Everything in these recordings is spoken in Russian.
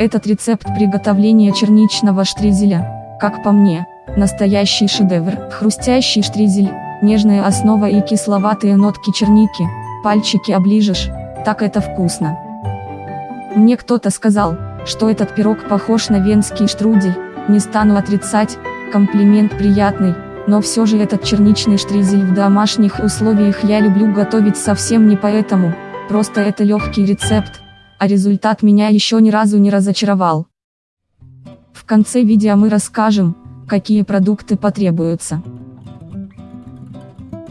Этот рецепт приготовления черничного штризеля, как по мне, настоящий шедевр. Хрустящий штризель, нежная основа и кисловатые нотки черники, пальчики оближешь, так это вкусно. Мне кто-то сказал, что этот пирог похож на венский штрудель, не стану отрицать, комплимент приятный, но все же этот черничный штризель в домашних условиях я люблю готовить совсем не поэтому, просто это легкий рецепт, а результат меня еще ни разу не разочаровал. В конце видео мы расскажем, какие продукты потребуются.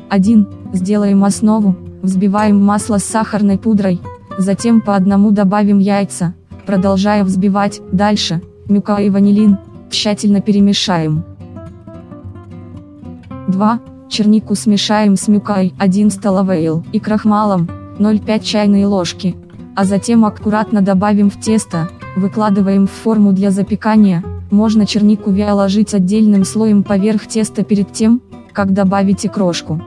1. Сделаем основу, взбиваем масло с сахарной пудрой, затем по одному добавим яйца, продолжая взбивать, дальше, мюка и ванилин, тщательно перемешаем. 2. Чернику смешаем с мюкой 1 столовой и крахмалом 0,5 чайной ложки, а затем аккуратно добавим в тесто, выкладываем в форму для запекания, можно чернику ложить отдельным слоем поверх теста перед тем, как добавите крошку.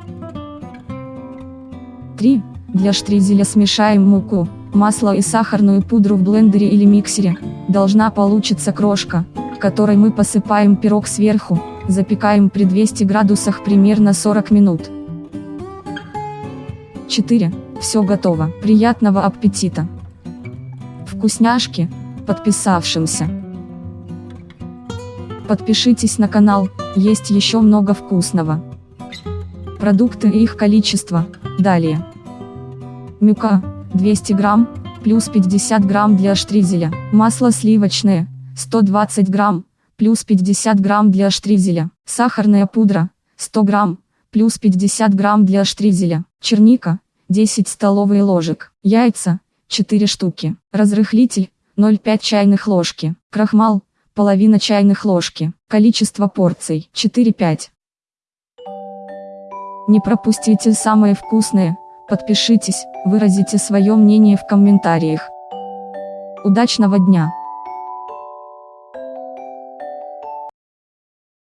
3. Для штризеля смешаем муку, масло и сахарную пудру в блендере или миксере, должна получиться крошка, которой мы посыпаем пирог сверху, запекаем при 200 градусах примерно 40 минут. 4. Все готово. Приятного аппетита! Вкусняшки, подписавшимся. Подпишитесь на канал, есть еще много вкусного. Продукты и их количество, далее. Мюка, 200 грамм, плюс 50 грамм для штризеля. Масло сливочное, 120 грамм, плюс 50 грамм для штризеля. Сахарная пудра, 100 грамм, плюс 50 грамм для штризеля. Черника, 10 столовых ложек. Яйца, 4 штуки. Разрыхлитель, 0,5 чайных ложки. Крахмал, половина чайных ложки. Количество порций, 4-5. Не пропустите самое вкусное, подпишитесь, выразите свое мнение в комментариях. Удачного дня!